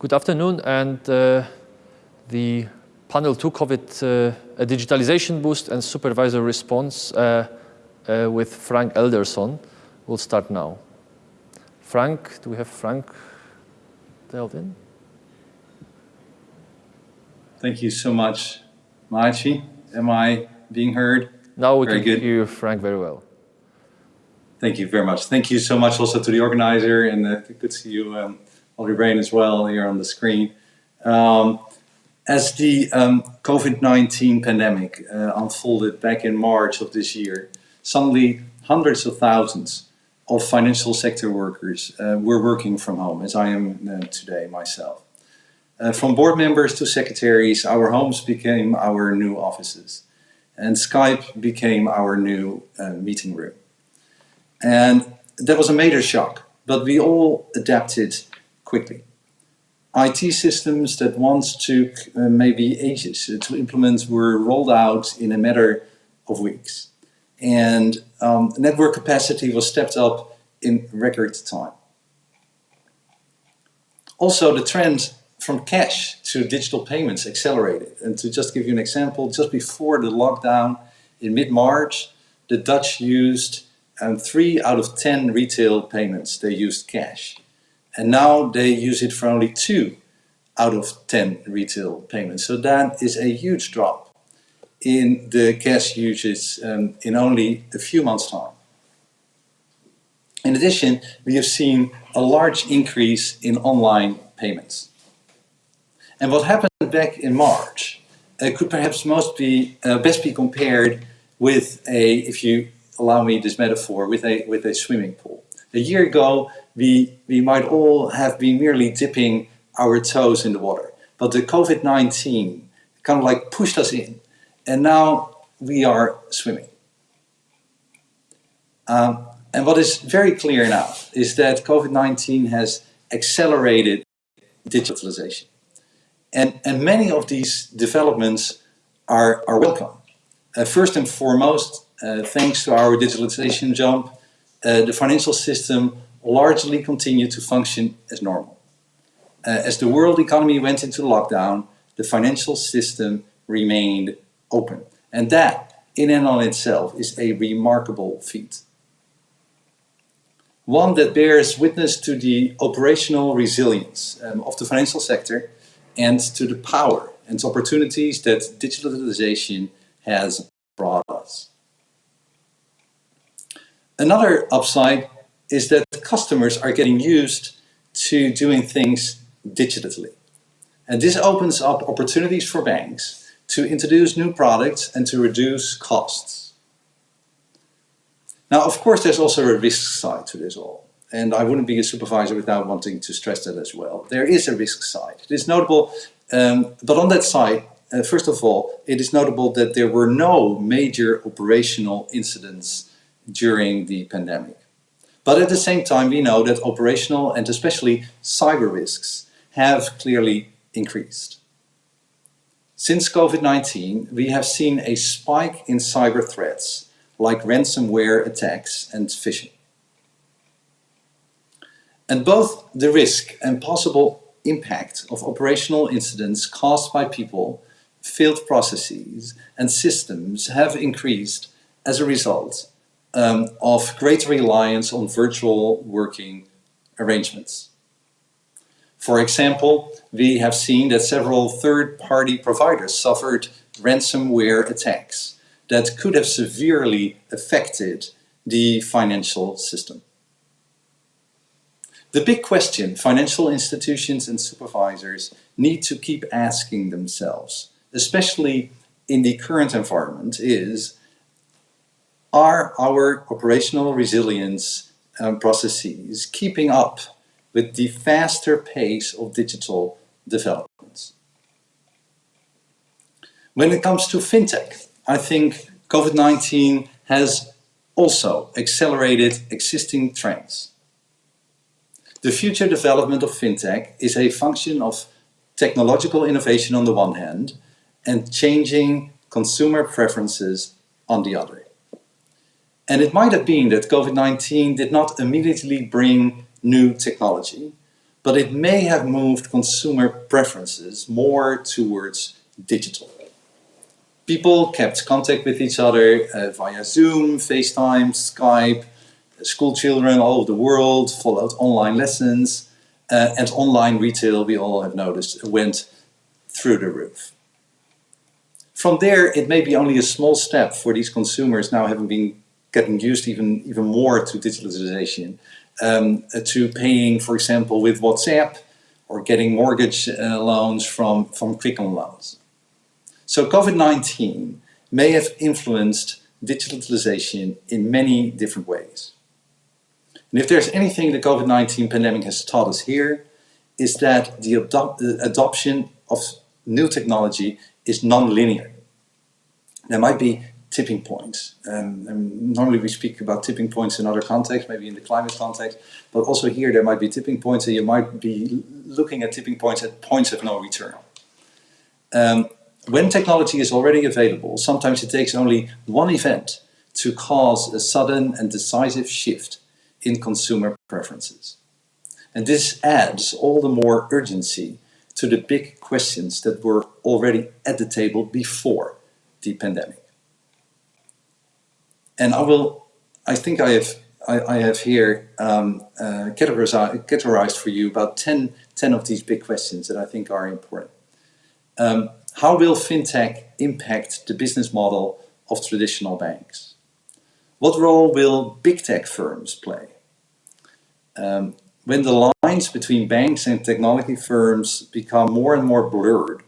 Good afternoon, and uh, the panel 2 COVID uh, a digitalization boost and supervisor response uh, uh, with Frank Elderson We'll start now. Frank, do we have Frank dialed in? Thank you so much, Maciej. Am I being heard? Now we very can good. hear Frank very well. Thank you very much. Thank you so much also to the organizer and uh, good to see you, um, Olli Rehn as well here on the screen. Um, as the um, COVID-19 pandemic uh, unfolded back in March of this year, suddenly hundreds of thousands of financial sector workers uh, were working from home, as I am uh, today myself. Uh, from board members to secretaries, our homes became our new offices, and Skype became our new uh, meeting room. And that was a major shock, but we all adapted quickly. IT systems that once took uh, maybe ages to implement were rolled out in a matter of weeks. And um, network capacity was stepped up in record time. Also, the trend from cash to digital payments accelerated. And to just give you an example, just before the lockdown in mid-March, the Dutch used um, three out of 10 retail payments, they used cash. And now they use it for only two out of 10 retail payments. So that is a huge drop in the cash usage um, in only a few months time. In addition, we have seen a large increase in online payments. And what happened back in March uh, could perhaps most be, uh, best be compared with a, if you allow me this metaphor, with a, with a swimming pool. A year ago, we, we might all have been merely dipping our toes in the water. But the COVID-19 kind of like pushed us in. And now we are swimming. Um, and what is very clear now is that COVID-19 has accelerated digitalization. And, and many of these developments are, are welcome. Uh, first and foremost, uh, thanks to our digitalization jump, uh, the financial system largely continued to function as normal. Uh, as the world economy went into lockdown, the financial system remained open. And that, in and on itself, is a remarkable feat. One that bears witness to the operational resilience um, of the financial sector and to the power and opportunities that digitalization has brought us. Another upside is that customers are getting used to doing things digitally. And this opens up opportunities for banks to introduce new products and to reduce costs. Now, of course, there's also a risk side to this all. And I wouldn't be a supervisor without wanting to stress that as well. There is a risk side. It is notable, um, but on that side, uh, first of all, it is notable that there were no major operational incidents during the pandemic. But at the same time, we know that operational and especially cyber risks have clearly increased. Since COVID-19, we have seen a spike in cyber threats like ransomware attacks and phishing. And both the risk and possible impact of operational incidents caused by people, failed processes and systems have increased as a result um, of greater reliance on virtual working arrangements. For example, we have seen that several third-party providers suffered ransomware attacks that could have severely affected the financial system. The big question financial institutions and supervisors need to keep asking themselves, especially in the current environment, is are our operational resilience um, processes keeping up with the faster pace of digital developments? When it comes to fintech, I think COVID-19 has also accelerated existing trends. The future development of fintech is a function of technological innovation on the one hand and changing consumer preferences on the other. And it might have been that COVID-19 did not immediately bring new technology, but it may have moved consumer preferences more towards digital. People kept contact with each other uh, via Zoom, FaceTime, Skype, school children all over the world followed online lessons, uh, and online retail, we all have noticed, went through the roof. From there, it may be only a small step for these consumers now having been getting used even, even more to digitalization, um, to paying, for example, with WhatsApp or getting mortgage uh, loans from, from Quicken Loans. So COVID-19 may have influenced digitalization in many different ways. And if there's anything the COVID-19 pandemic has taught us here, is that the adop adoption of new technology is non-linear. There might be tipping points. Um, normally we speak about tipping points in other contexts, maybe in the climate context, but also here there might be tipping points and you might be looking at tipping points at points of no return. Um, when technology is already available, sometimes it takes only one event to cause a sudden and decisive shift in consumer preferences. And this adds all the more urgency to the big questions that were already at the table before the pandemic. And I will, I think I have, I, I have here um, uh, categorized, categorized, for you about 10, 10 of these big questions that I think are important. Um, how will fintech impact the business model of traditional banks? What role will big tech firms play? Um, when the lines between banks and technology firms become more and more blurred,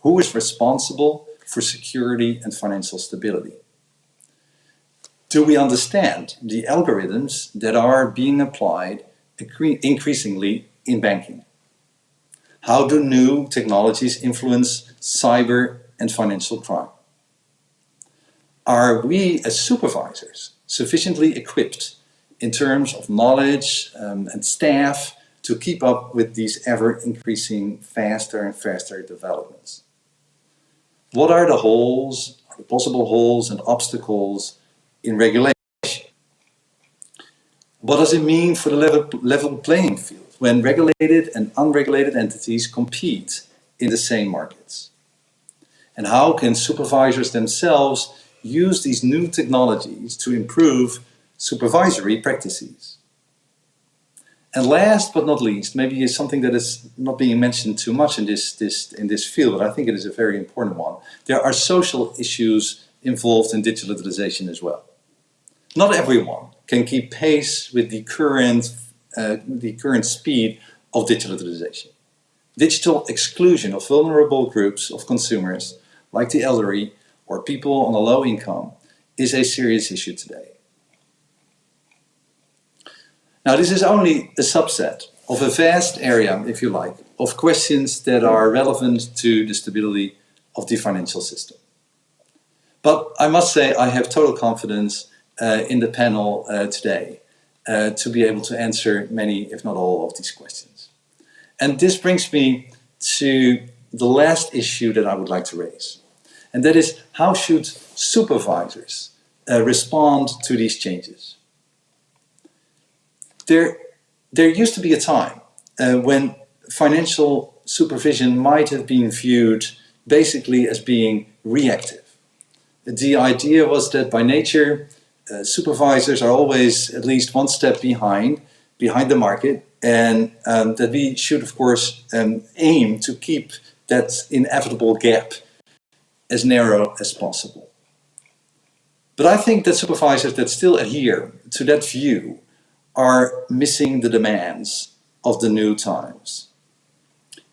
who is responsible for security and financial stability? Do we understand the algorithms that are being applied increasingly in banking? How do new technologies influence cyber and financial crime? Are we as supervisors sufficiently equipped in terms of knowledge um, and staff to keep up with these ever increasing faster and faster developments? What are the holes, the possible holes and obstacles in regulation. What does it mean for the level, level playing field when regulated and unregulated entities compete in the same markets? And how can supervisors themselves use these new technologies to improve supervisory practices? And last but not least, maybe is something that is not being mentioned too much in this, this, in this field, but I think it is a very important one. There are social issues involved in digitalization as well. Not everyone can keep pace with the current, uh, the current speed of digitalization. Digital exclusion of vulnerable groups of consumers, like the elderly or people on a low income, is a serious issue today. Now this is only a subset of a vast area, if you like, of questions that are relevant to the stability of the financial system. But I must say I have total confidence in the panel uh, today uh, to be able to answer many, if not all, of these questions. And this brings me to the last issue that I would like to raise. And that is, how should supervisors uh, respond to these changes? There, there used to be a time uh, when financial supervision might have been viewed basically as being reactive. The idea was that by nature, uh, supervisors are always at least one step behind, behind the market, and um, that we should, of course, um, aim to keep that inevitable gap as narrow as possible. But I think that supervisors that still adhere to that view are missing the demands of the new times.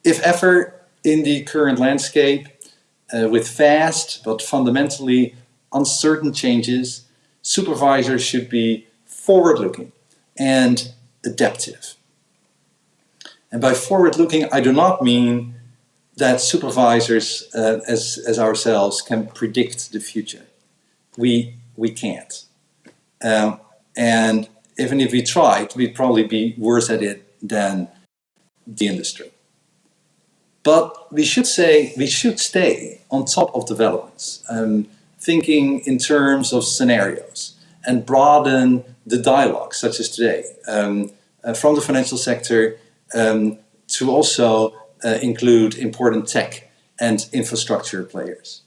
If ever in the current landscape, uh, with fast but fundamentally uncertain changes, supervisors should be forward-looking and adaptive. And by forward-looking, I do not mean that supervisors uh, as, as ourselves can predict the future. We, we can't. Um, and even if we tried, we'd probably be worse at it than the industry. But we should say, we should stay on top of developments. Um, thinking in terms of scenarios and broaden the dialogue, such as today, um, uh, from the financial sector um, to also uh, include important tech and infrastructure players.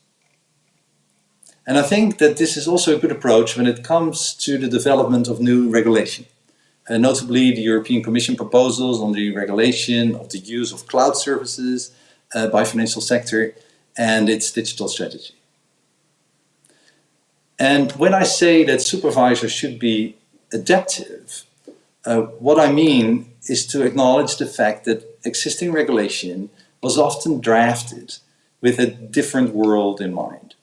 And I think that this is also a good approach when it comes to the development of new regulation. Uh, notably, the European Commission proposals on the regulation of the use of cloud services uh, by financial sector and its digital strategy. And when I say that supervisors should be adaptive, uh, what I mean is to acknowledge the fact that existing regulation was often drafted with a different world in mind.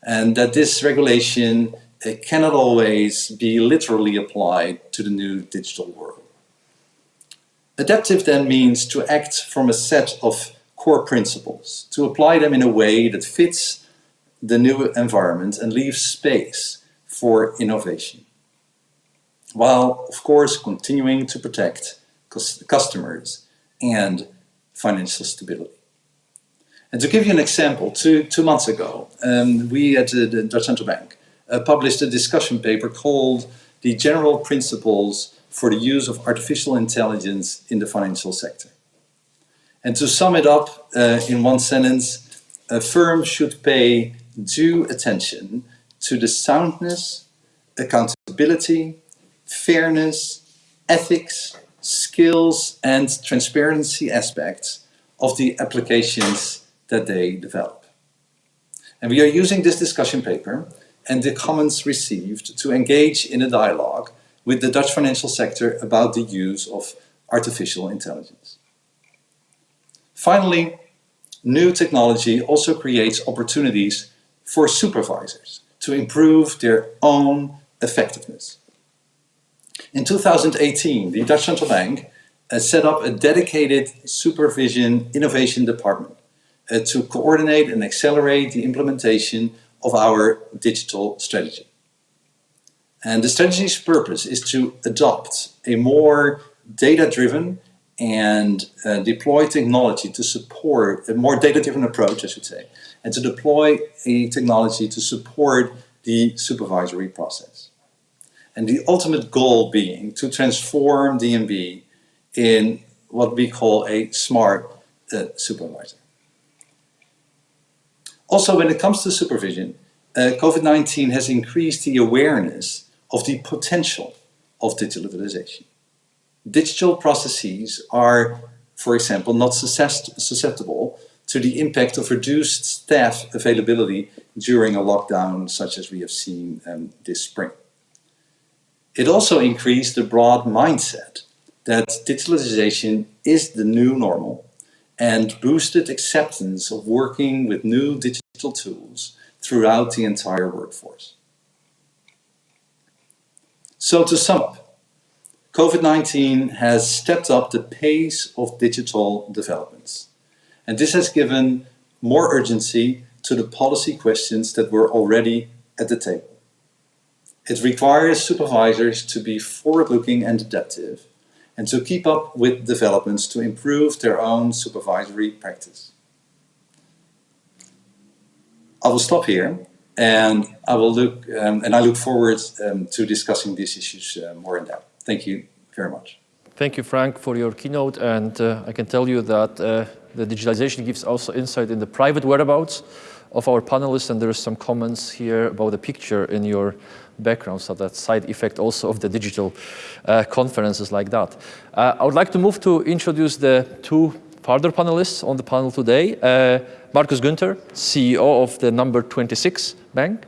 And that this regulation it cannot always be literally applied to the new digital world. Adaptive then means to act from a set of core principles, to apply them in a way that fits the new environment and leave space for innovation. While, of course, continuing to protect customers and financial stability. And to give you an example, two, two months ago, um, we at the Dutch Central Bank uh, published a discussion paper called The General Principles for the Use of Artificial Intelligence in the Financial Sector. And to sum it up uh, in one sentence, a firm should pay due attention to the soundness, accountability, fairness, ethics, skills and transparency aspects of the applications that they develop. And we are using this discussion paper and the comments received to engage in a dialogue with the Dutch financial sector about the use of artificial intelligence. Finally, new technology also creates opportunities for supervisors to improve their own effectiveness. In 2018, the Dutch Central Bank uh, set up a dedicated supervision innovation department uh, to coordinate and accelerate the implementation of our digital strategy. And the strategy's purpose is to adopt a more data-driven and uh, deploy technology to support a more data-driven approach, I should say, and to deploy a technology to support the supervisory process. And the ultimate goal being to transform DNB in what we call a smart uh, supervisor. Also, when it comes to supervision, uh, COVID-19 has increased the awareness of the potential of digitalization. Digital processes are, for example, not susceptible to the impact of reduced staff availability during a lockdown such as we have seen um, this spring. It also increased the broad mindset that digitalization is the new normal and boosted acceptance of working with new digital tools throughout the entire workforce. So to sum up, COVID-19 has stepped up the pace of digital developments. And this has given more urgency to the policy questions that were already at the table. It requires supervisors to be forward-looking and adaptive and to keep up with developments to improve their own supervisory practice. I will stop here and I will look um, and I look forward um, to discussing these issues uh, more in depth. Thank you very much. Thank you, Frank, for your keynote. And uh, I can tell you that uh, the digitalization gives also insight in the private whereabouts of our panelists. And there are some comments here about the picture in your background, so that side effect also of the digital uh, conferences like that. Uh, I would like to move to introduce the two further panelists on the panel today. Uh, Günther, CEO of the N26 bank,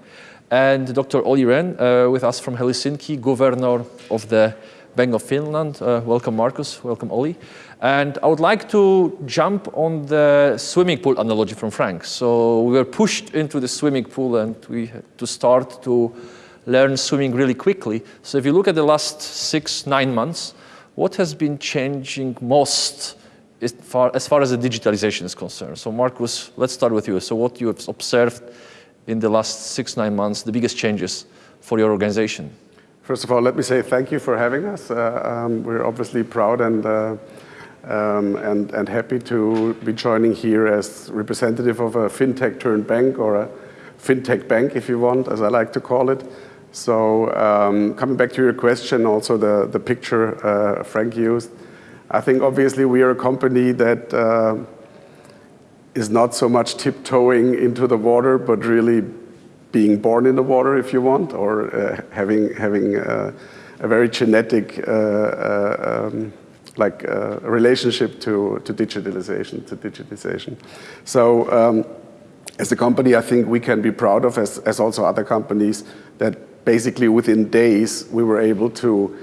and Dr. Olli Rehn uh, with us from Helsinki, governor of the Bank of Finland. Uh, welcome, Markus. Welcome, Olli. And I would like to jump on the swimming pool analogy from Frank. So we were pushed into the swimming pool and we had to start to learn swimming really quickly. So if you look at the last six, nine months, what has been changing most as far, as far as the digitalization is concerned? So Markus, let's start with you. So what you have observed in the last six, nine months, the biggest changes for your organization? First of all, let me say thank you for having us. Uh, um, we're obviously proud and, uh, um, and, and happy to be joining here as representative of a fintech turned bank or a fintech bank, if you want, as I like to call it. So um, coming back to your question, also the, the picture uh, Frank used, I think obviously we are a company that uh, is not so much tiptoeing into the water, but really being born in the water, if you want, or uh, having having uh, a very genetic uh, uh, um, like uh, relationship to to digitalization, to digitization. So. Um, as a company, I think we can be proud of, as, as also other companies, that basically within days we were able to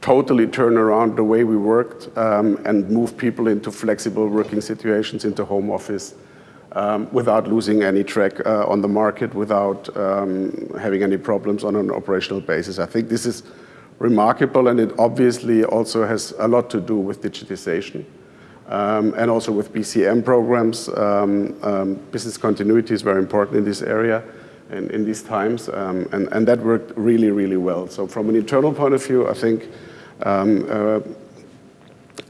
totally turn around the way we worked um, and move people into flexible working situations, into home office, um, without losing any track uh, on the market, without um, having any problems on an operational basis. I think this is remarkable and it obviously also has a lot to do with digitization. Um, and also with BCM programs. Um, um, business continuity is very important in this area and in these times, um, and, and that worked really, really well. So from an internal point of view, I think um, uh,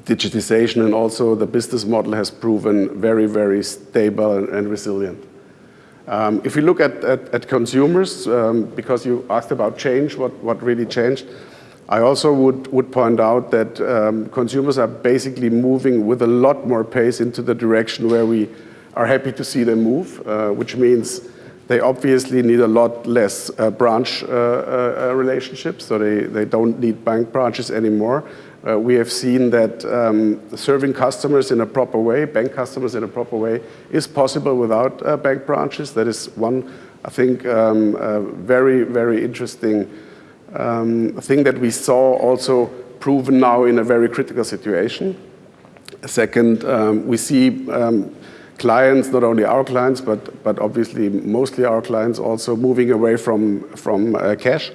digitization and also the business model has proven very, very stable and, and resilient. Um, if we look at, at, at consumers, um, because you asked about change, what, what really changed, I also would, would point out that um, consumers are basically moving with a lot more pace into the direction where we are happy to see them move, uh, which means they obviously need a lot less uh, branch uh, uh, relationships, so they, they don't need bank branches anymore. Uh, we have seen that um, serving customers in a proper way, bank customers in a proper way, is possible without uh, bank branches. That is one, I think, um, very, very interesting um, thing that we saw also proven now in a very critical situation. Second, um, we see um, clients, not only our clients, but, but obviously mostly our clients also moving away from, from uh, cash,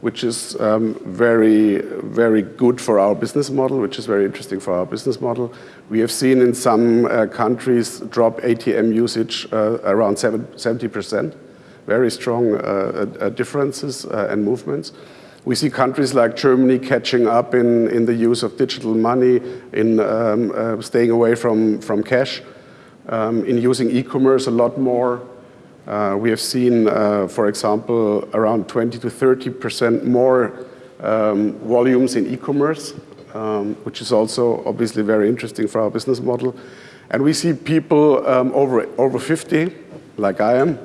which is um, very, very good for our business model, which is very interesting for our business model. We have seen in some uh, countries drop ATM usage uh, around 70%, very strong uh, uh, differences uh, and movements. We see countries like Germany catching up in, in the use of digital money, in um, staying away from, from cash um, in using e-commerce a lot more. Uh, we have seen, uh, for example, around 20 to 30 percent more um, volumes in e-commerce, um, which is also obviously very interesting for our business model. And we see people um, over, over 50, like I am,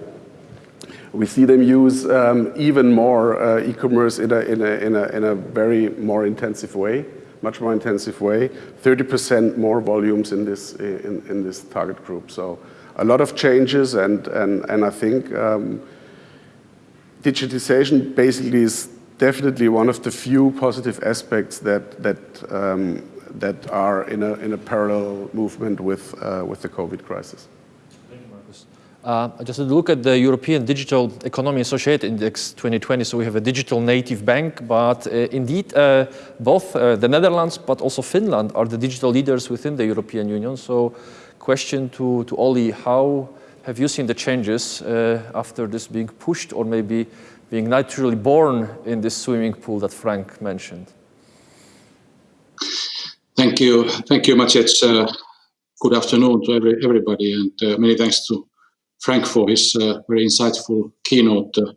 we see them use um, even more uh, e-commerce in a, in, a, in, a, in a very more intensive way much more intensive way, 30% more volumes in this, in, in this target group. So a lot of changes and, and, and I think um, digitization basically is definitely one of the few positive aspects that, that, um, that are in a, in a parallel movement with, uh, with the COVID crisis. Uh, just look at the European Digital Economy and Society Index 2020. So we have a digital native bank, but uh, indeed uh, both uh, the Netherlands but also Finland are the digital leaders within the European Union. So question to, to Olli, how have you seen the changes uh, after this being pushed or maybe being naturally born in this swimming pool that Frank mentioned? Thank you. Thank you, Maciej. Uh, good afternoon to every, everybody and many thanks to Frank for his uh, very insightful keynote, uh,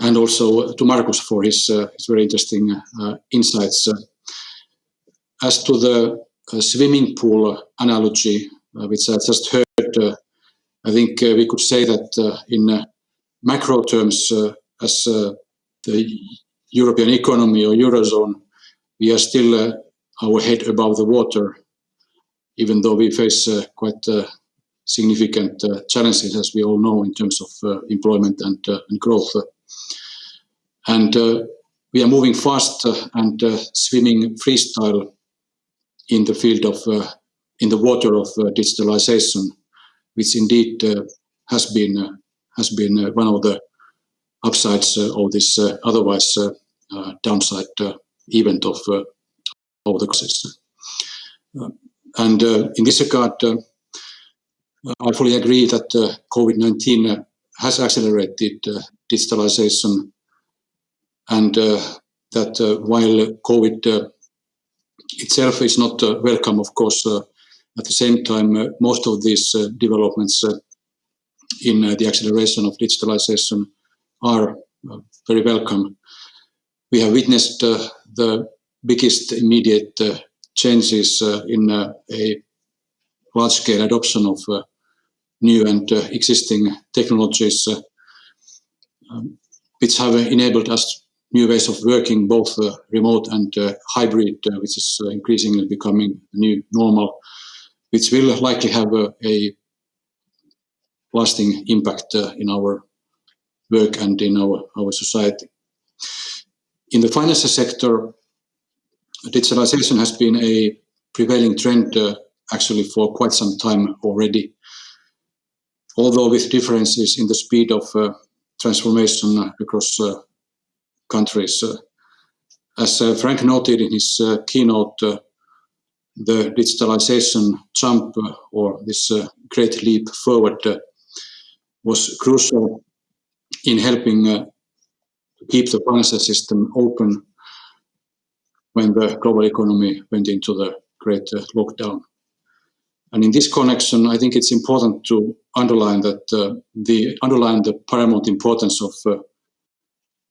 and also to Markus for his, uh, his very interesting uh, insights. Uh, as to the uh, swimming pool analogy, which I just heard, I think we could say that in macro terms, as the European economy or Eurozone, we are still our head above the water, even though we face quite significant uh, challenges, as we all know, in terms of uh, employment and, uh, and growth. And uh, we are moving fast uh, and uh, swimming freestyle in the field of, in the water of digitalization, which indeed has been has been one of the upsides of this otherwise downside event of of the crisis. and in this regard, I fully agree that uh, COVID-19 uh, has accelerated uh, digitalization and uh, that uh, while COVID uh, itself is not welcome, of course, at the same time, most of these developments in the acceleration of digitalization are very welcome. We have witnessed the biggest immediate changes in a large-scale adoption of new and existing technologies um, which have enabled us new ways of working, both uh, remote and uh, hybrid, uh, which is increasingly becoming new normal, which will likely have a, a lasting impact in our work and in our, our society. In the financial sector, digitalization has been a prevailing trend uh, actually for quite some time already, although with differences in the speed of uh, transformation across uh, countries. Uh, as uh, Frank noted in his uh, keynote, uh, the digitalization jump or this great leap forward was crucial in helping keep the financial system open when the global economy went into the great lockdown. And in this connection, I think it's important to underline that uh, the underline the paramount importance of uh,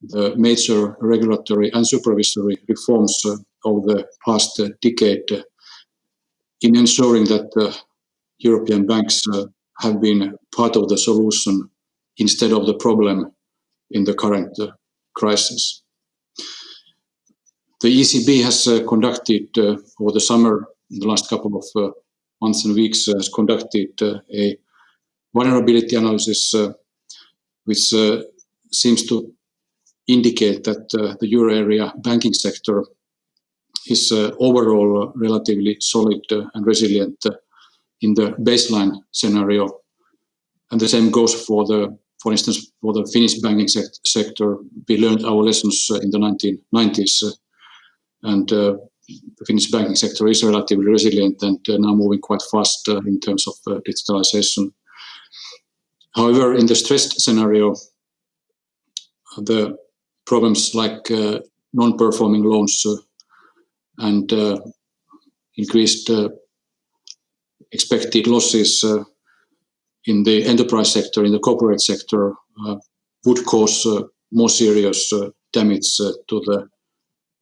the major regulatory and supervisory reforms uh, over the past uh, decade uh, in ensuring that uh, European banks have been part of the solution instead of the problem in the current crisis. The ECB has conducted over the summer, in the last couple of months and weeks has conducted uh, a vulnerability analysis uh, which uh, seems to indicate that the euro area banking sector is overall relatively solid and resilient in the baseline scenario. And the same goes for the, for instance, for the Finnish banking sector. We learned our lessons in the 1990s, and uh, the Finnish banking sector is relatively resilient and uh, now moving quite fast uh, in terms of uh, digitalization. However, in the stressed scenario, the problems like uh, non-performing loans uh, and uh, increased expected losses in the enterprise sector, in the corporate sector, would cause more serious damage to the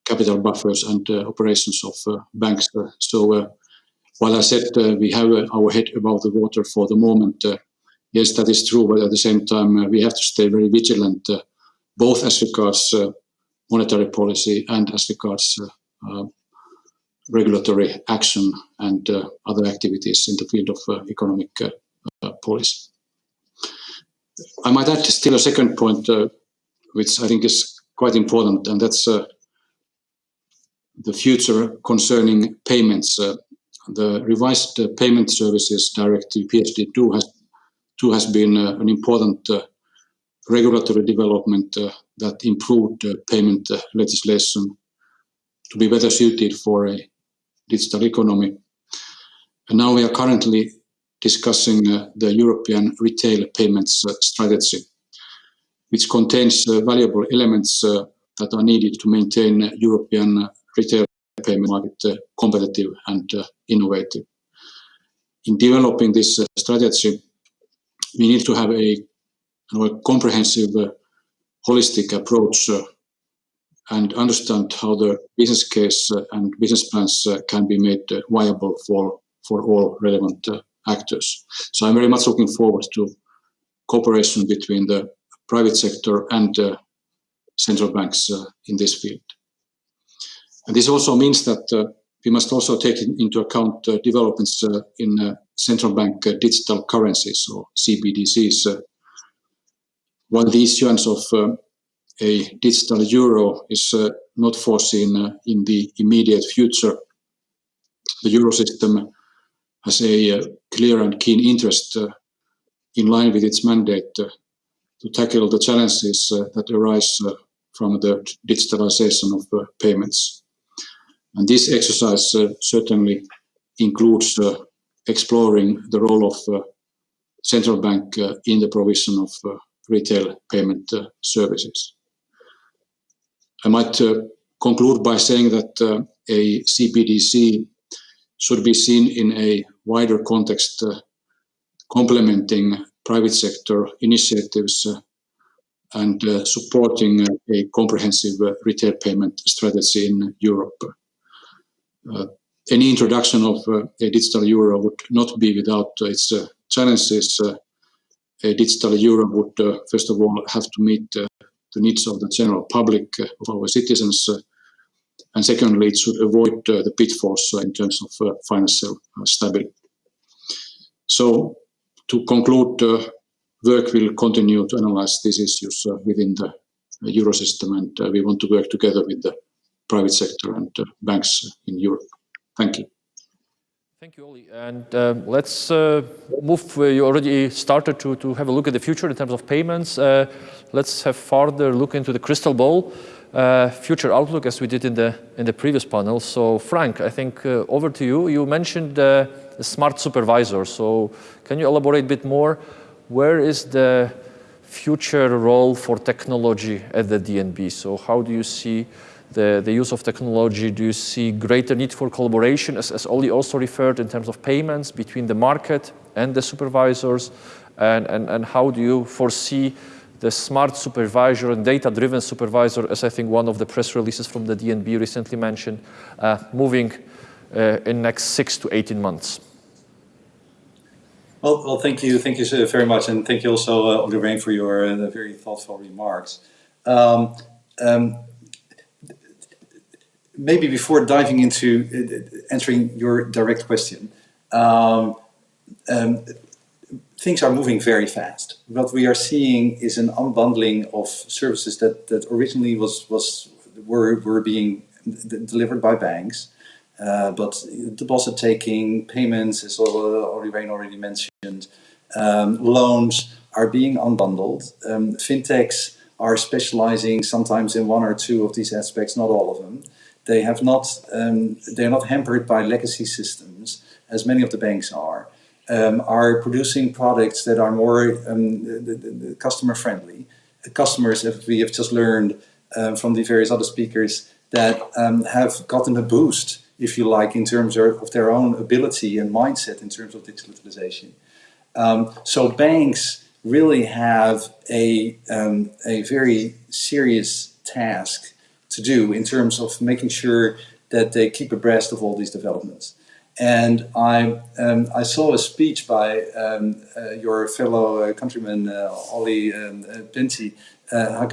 capital buffers and uh, operations of uh, banks. Uh, so uh, while I said uh, we have our head above the water for the moment, yes, that is true, but at the same time, we have to stay very vigilant, both as regards monetary policy and as regards regulatory action and uh, other activities in the field of uh, economic uh, policy. I might add still a second point, which I think is quite important, and that's the future concerning payments. Uh, the revised uh, payment services directive PSD2 has, 2 has been uh, an important uh, regulatory development uh, that improved payment uh, legislation to be better suited for a digital economy. And now we are currently discussing the European retail payments strategy, which contains valuable elements that are needed to maintain European retail payment market uh, competitive and uh, innovative. In developing this uh, strategy, we need to have a, a comprehensive, uh, holistic approach uh, and understand how the business case uh, and business plans can be made viable for, for all relevant actors. So I'm very much looking forward to cooperation between the private sector and central banks in this field. And this also means that uh, we must also take into account uh, developments uh, in uh, central bank uh, digital currencies or CBDCs. Uh, while the issuance of a digital euro is not foreseen in the immediate future, the Eurosystem has a clear and keen interest in line with its mandate to tackle the challenges that arise from the digitalization of payments. And this exercise uh, certainly includes uh, exploring the role of uh, central bank uh, in the provision of uh, retail payment uh, services. I might conclude by saying that a CBDC should be seen in a wider context, complementing private sector initiatives and supporting a comprehensive retail payment strategy in Europe. Uh, any introduction of uh, a digital euro would not be without uh, its uh, challenges. Uh, a digital euro would, uh, first of all, have to meet the needs of the general public, of our citizens, and secondly, it should avoid the pitfalls in terms of financial stability. So, to conclude, work will continue to analyze these issues within the Eurosystem, and we want to work together with the private sector and banks in Europe. Thank you. Thank you, Olli. And um, let's uh, move, uh, you already started to, to have a look at the future in terms of payments. Uh, let's have further look into the crystal ball, uh, future outlook as we did in the, in the previous panel. So Frank, I think uh, over to you. You mentioned uh, smart supervisor. So can you elaborate a bit more? Where is the future role for technology at the DNB? So how do you see the, the use of technology? Do you see greater need for collaboration, as, as Olli also referred, in terms of payments between the market and the supervisors? And, and, and how do you foresee the smart supervisor and data-driven supervisor, as I think one of the press releases from the DNB recently mentioned, uh, moving uh, in next six to 18 months? Well, well, thank you, thank you very much, and thank you also, uh, Olli Rehn, for your uh, very thoughtful remarks. Um, um, maybe before diving into uh, answering your direct question, um, um, things are moving very fast. What we are seeing is an unbundling of services that, that originally was, was were, were being delivered by banks, uh, but deposit taking, payments, as Rehn already mentioned, um, loans are being unbundled. Um, fintechs are specializing sometimes in one or two of these aspects, not all of them. They have not, um, they're not hampered by legacy systems, as many of the banks are, um, are producing products that are more um, customer friendly. Customers, if we have just learned uh, from the various other speakers, that um, have gotten a boost, if you like, in terms of their own ability and mindset in terms of digitalization. Um, so banks really have a, a very serious task to do in terms of making sure that they keep abreast of all these developments. And I, um, I saw a speech by um, uh, your fellow uh, countryman, uh, Olli um, uh, Pentti uh,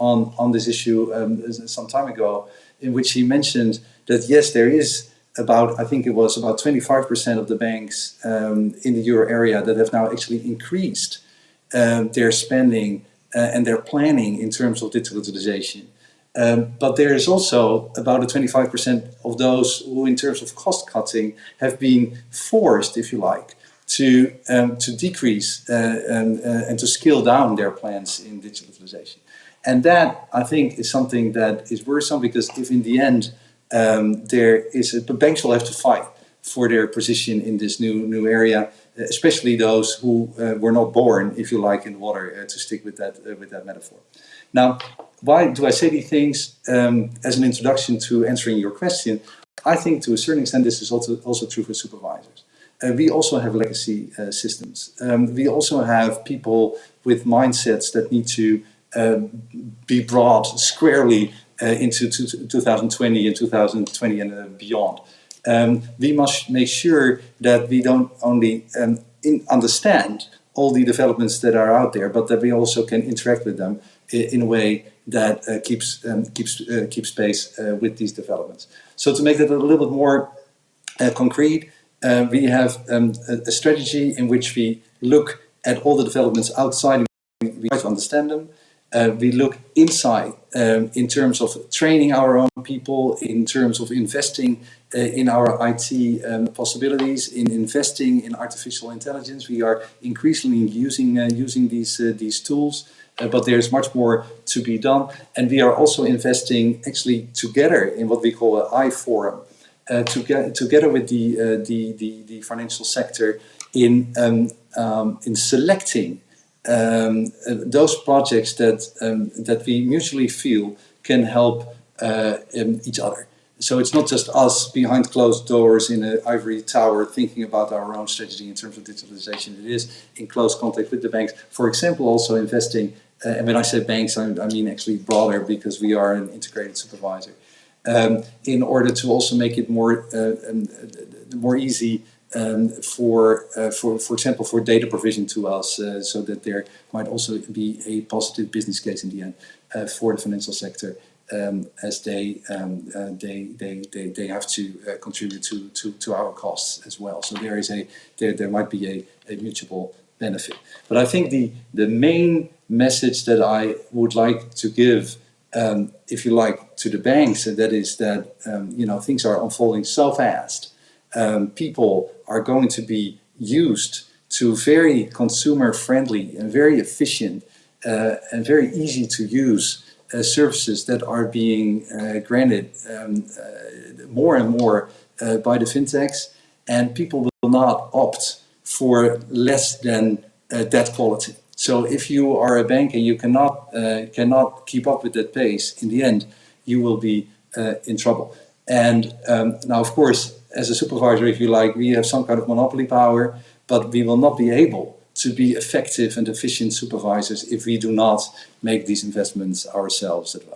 on, on this issue um, some time ago, in which he mentioned that yes, there is about, I think it was about 25% of the banks um, in the euro area that have now actually increased um, their spending uh, and their planning in terms of digitalization. Um, but there is also about a 25% of those who, in terms of cost cutting, have been forced, if you like, to, um, to decrease uh, and, uh, and to scale down their plans in digitalization. And that, I think, is something that is worrisome because if in the end um, there is, a, banks will have to fight for their position in this new new area, especially those who uh, were not born, if you like, in water, uh, to stick with that uh, with that metaphor. Now, why do I say these things um, as an introduction to answering your question? I think to a certain extent this is also, also true for supervisors. Uh, we also have legacy uh, systems. Um, we also have people with mindsets that need to uh, be brought squarely uh, into 2020 and 2020 and uh, beyond. Um, we must make sure that we don't only um, understand all the developments that are out there, but that we also can interact with them in a way that uh, keeps um, keeps uh, keeps pace uh, with these developments. So to make that a little bit more uh, concrete, uh, we have um, a, a, strategy in which we look at all the developments outside. We, try to understand them. Uh, we look inside um, in terms of training our own people, in terms of investing in our IT um, possibilities, in investing in artificial intelligence. We are increasingly using using these these tools. Uh, but there's much more to be done. And we are also investing actually together in what we call an I-Forum, uh, to get, together with the, uh, the, the, the, financial sector in, um, um, in selecting um, uh, those projects that, um, that we mutually feel can help uh, um, each other. So it's not just us behind closed doors in an ivory tower thinking about our own strategy in terms of digitalization. It is in close contact with the banks. For example, also investing and when I say banks, I, I, mean actually broader because we are an integrated supervisor. um, in order to also make it more uh, um, more easy um, for, uh, for, for example, for data provision to us, uh, so that there might also be a positive business case in the end uh, for the financial sector, um, as they, um, uh, they, they, they, they have to uh, contribute to, to, to our costs as well. So there is a there, there might be a, a mutual benefit. But I think the the main message that I would like to give um, if you like, to the banks, and that is that um, you know things are unfolding so fast. Um, people are going to be used to very consumer friendly and very efficient uh, and very easy to use uh, services that are being uh, granted um, uh, more and more uh, by the fintechs, and people will not opt for less than uh, that quality. So if you are a bank and you cannot uh, cannot keep up with that pace, in the end, you will be uh, in trouble. And um, now, of course, as a supervisor, if you like, we have some kind of monopoly power, but we will not be able to be effective and efficient supervisors if we do not make these investments ourselves well.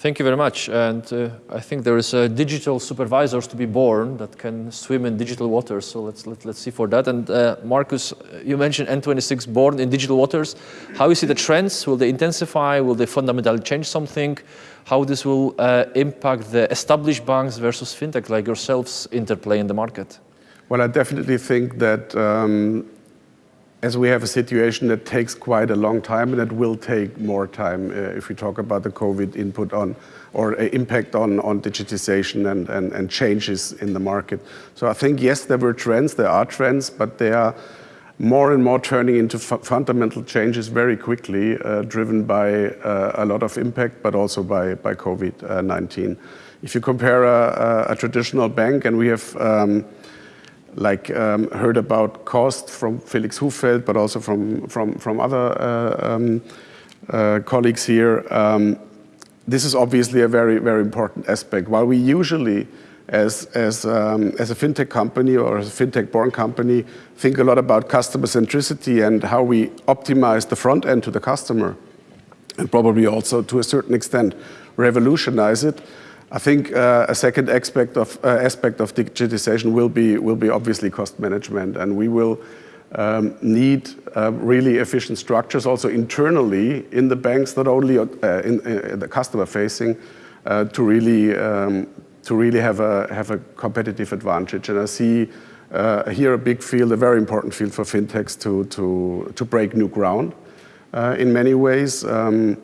Thank you very much. And uh, I think there is a digital supervisors to be born that can swim in digital waters. So let's, let, let us see for that. And uh, Marcus, you mentioned N26 born in digital waters. How you see the trends? Will they intensify? Will they fundamentally change something? How this will uh, impact the established banks versus fintech like yourselves interplay in the market? Well, I definitely think that um, as we have a situation that takes quite a long time and it will take more time uh, if we talk about the COVID input on or uh, impact on, on digitization and, and, and changes in the market. So I think, yes, there were trends, there are trends, but they are more and more turning into fundamental changes very quickly, uh, driven by uh, a lot of impact, but also by, by COVID-19. If you compare a, a, a, traditional bank, and we have um, like um, heard about cost from Felix Hufeld, but also from, from, from other uh, um, uh, colleagues here. Um, this is obviously a very, very important aspect. While we usually, as, as, um, as a fintech company or as a fintech born company, think a lot about customer centricity and how we optimize the front end to the customer, and probably also to a certain extent revolutionize it, I think uh, a second aspect of, uh, aspect of digitization will be, will be obviously cost management, and we will um, need uh, really efficient structures also internally in the banks, not only uh, in, in, uh, the customer facing, uh, to really um, to really have a have a competitive advantage. And I see here a big field, a very important field for fintechs to to to break new ground in many ways. Um,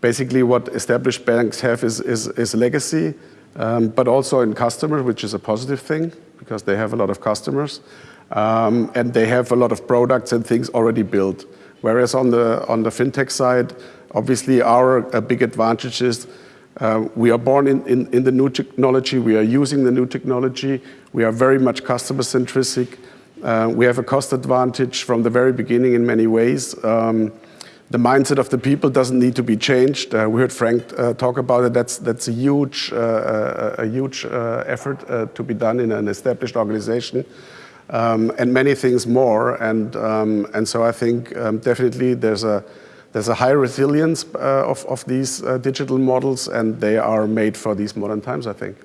basically what established banks have is, is, is legacy, um, but also in customers, which is a positive thing because they have a lot of customers. Um, and they have a lot of products and things already built. Whereas on the, on the fintech side, obviously our big advantage is uh, we are born in, in, in, the new technology, we are using the new technology, we are very much customer centric, uh, we have a cost advantage from the very beginning in many ways. Um, the mindset of the people doesn't need to be changed. Uh, we heard Frank uh, talk about it. That's that's a huge uh, uh a huge uh, effort uh, to be done in an established organization, um, and many things more. And um, and so I think um, definitely there's a there's a high resilience of of these digital models, and they are made for these modern times. I think.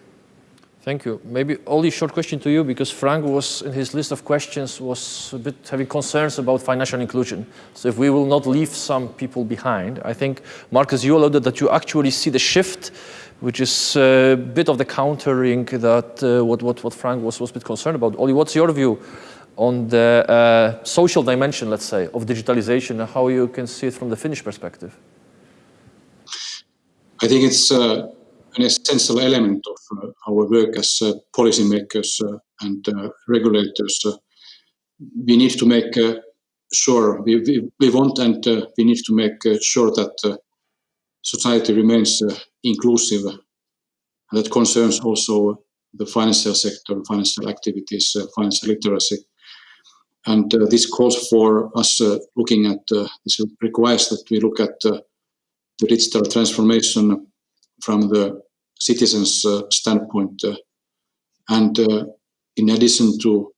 Thank you. Maybe only short question to you because Frank was in his list of questions was a bit having concerns about financial inclusion. So if we will not leave some people behind, I think Marcus, you alluded that you actually see the shift, which is a bit of the countering that uh, what, what, what Frank was, was a bit concerned about. Olli, what's your view on the uh, social dimension, let's say, of digitalization and how you can see it from the Finnish perspective? I think it's uh an essential element of uh, our work as uh, policymakers uh, and regulators. we need to make sure, we, we, we, want and we need to make sure that society remains inclusive. And that concerns also the financial sector, financial activities, financial literacy. And uh, this calls for us uh, looking at, uh, this requires that we look at the digital transformation from the citizens' uh, standpoint. Uh, and uh, in addition to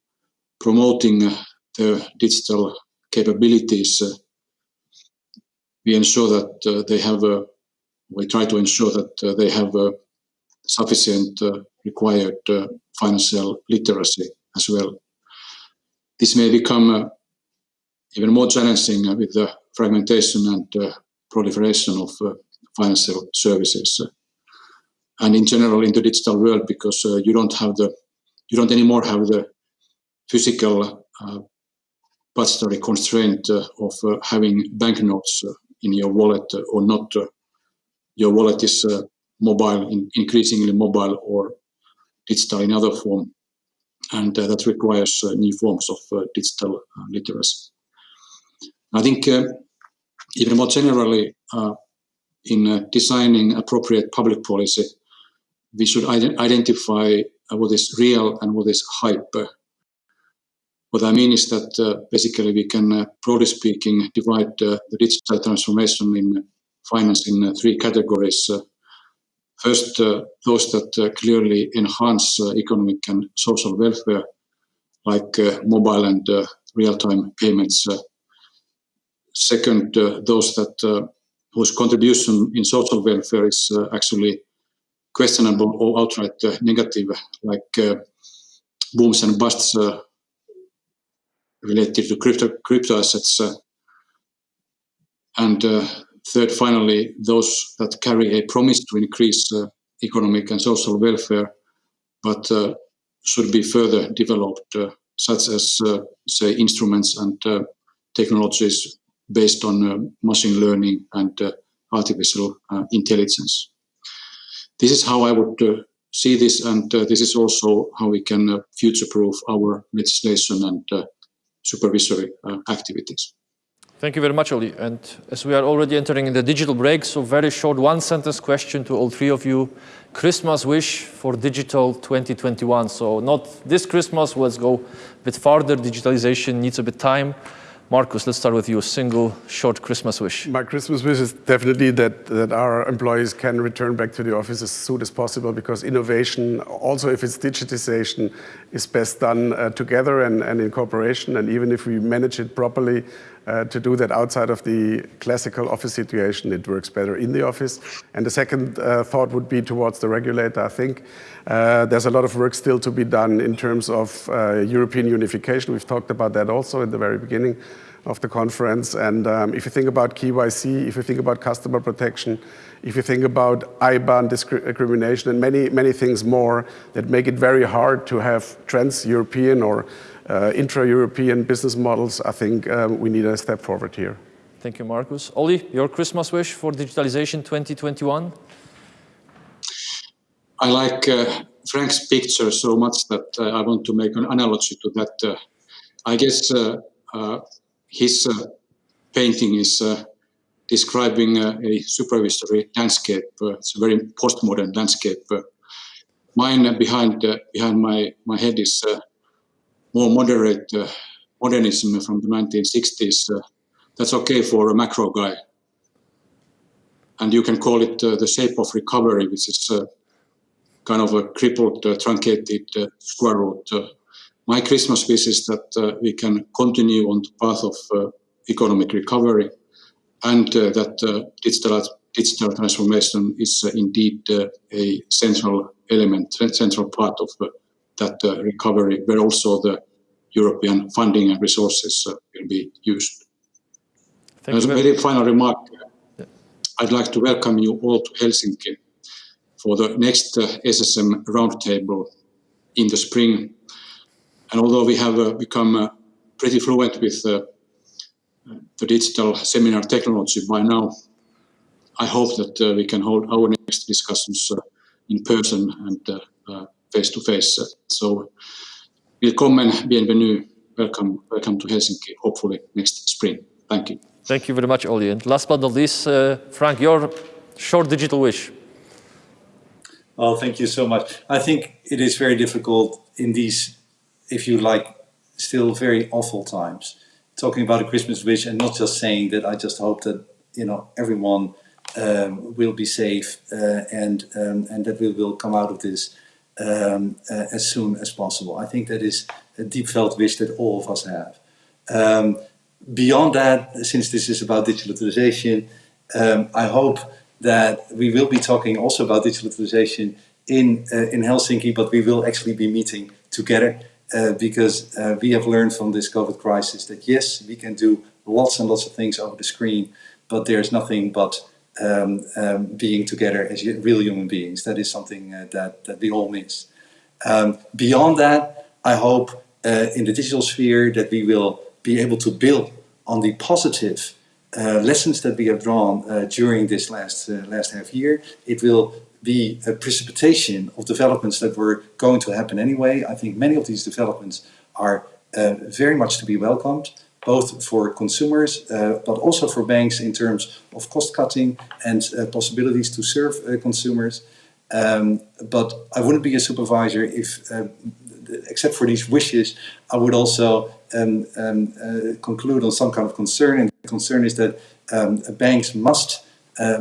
promoting uh, the digital capabilities, uh, we ensure that uh, they have a, we try to ensure that they have sufficient required financial literacy as well. This may become even more challenging with the fragmentation and proliferation of financial services and in general in the digital world because uh, you don't have the you don't anymore have the physical uh, budgetary constraint uh, of uh, having banknotes uh, in your wallet uh, or not. your wallet is mobile, in, increasingly mobile or digital in other form, and that requires new forms of digital literacy. I think even more generally, in uh, designing appropriate public policy, we should ident identify uh, what is real and what is hype. What I mean is that uh, basically we can, uh, broadly speaking, divide uh, the digital transformation in finance in uh, three categories. Uh, first, those that clearly enhance economic and social welfare, like mobile and real-time payments. second, those that whose contribution in social welfare is actually questionable or outright uh, negative, like uh, booms and busts uh, related to crypto, crypto assets. Uh, and uh, third, finally, those that carry a promise to increase uh, economic and social welfare, but should be further developed, such as, say, instruments and technologies based on machine learning and artificial intelligence. This is how I would see this, and uh, this is also how we can uh, future-proof our legislation and uh, supervisory uh, activities. Thank you very much, Olli. And as we are already entering the digital break, so very short one sentence question to all three of you. Christmas wish for digital 2021. So not this Christmas, let's go a bit farther. Digitalization needs a bit time. Markus, let's start with you. A single short Christmas wish. My Christmas wish is definitely that, that our employees can return back to the office as soon as possible because innovation, also if it's digitization, is best done uh, together and, and in cooperation. And even if we manage it properly, uh, to do that outside of the classical office situation, it works better in the office. And the second uh, thought would be towards the regulator. I think uh, there's a lot of work still to be done in terms of uh, European unification. We've talked about that also in the very beginning of the conference. And um, if you think about KYC, if you think about customer protection, if you think about IBAN discrimination and many, many things more that make it very hard to have trans-European or uh, intra-European business models, I think um, we need a step forward here. Thank you, Markus. Olli, your Christmas wish for digitalization 2021? I like uh, Frank's picture so much that uh, I want to make an analogy to that. Uh, I guess uh, uh, his painting is describing a supervisory landscape. it's a very postmodern landscape. mine behind behind my my head is more moderate uh, modernism from the 1960s, uh, that's okay for a macro guy. And you can call it uh, the shape of recovery, which is kind of a crippled, truncated square root. my Christmas wish is that we can continue on the path of economic recovery and that digital digital transformation is uh, indeed uh, a central element, central part of uh, that recovery, where also the European funding and resources uh, will be used. Thank As a very final remark, yeah. I'd like to welcome you all to Helsinki for the next uh, SSM roundtable in the spring. And although we have uh, become uh, pretty fluent with the digital seminar technology by now, I hope that we can hold our next discussions in person and face to face. So Willkommen, bienvenue, welcome, welcome to Helsinki, hopefully next spring. Thank you. Thank you very much, Olli. And last but not least, uh, Frank, your short digital wish. Well, thank you so much. I think it is very difficult in these, if you like, still very awful times, talking about a Christmas wish and not just saying that I just hope that, you know, everyone um, will be safe uh, and, um, and that we will come out of this um, uh, as soon as possible. I think that is a deep felt wish that all of us have. Um, beyond that, since this is about digitalization, um, I hope that we will be talking also about digitalization in, uh, in Helsinki, but we will actually be meeting together uh, because uh, we have learned from this COVID crisis that yes, we can do lots and lots of things over the screen, but there's nothing but um, um, being together as real human beings. That is something uh, that, that we all miss. Um, beyond that, I hope uh, in the digital sphere that we will be able to build on the positive lessons that we have drawn uh, during this last, uh, last half year. It will be a precipitation of developments that were going to happen anyway. I think many of these developments are uh, very much to be welcomed, both for consumers, uh, but also for banks in terms of cost cutting and uh, possibilities to serve uh, consumers. Um, but I wouldn't be a supervisor if, uh, except for these wishes, I would also um, um, uh, conclude on some kind of concern. And the concern is that um, banks must,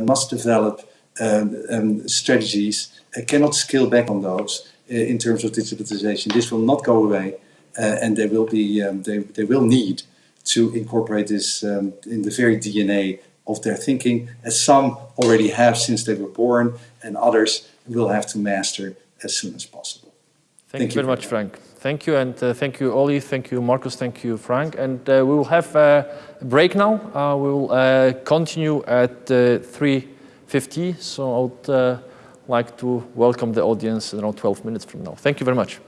must develop um, um, strategies uh, cannot scale back on those uh, in terms of digitalization. This will not go away, uh, and they will be um, they they will need to incorporate this in the very DNA of their thinking, as some already have since they were born, and others will have to master as soon as possible. Thank, thank you very much, Frank. Thank you, and uh, thank you, Olli. Thank you, Marcus. Thank you, Frank. And uh, we will have uh, a break now. we will continue at 3. 50. So I would uh, like to welcome the audience around 12 minutes from now. Thank you very much.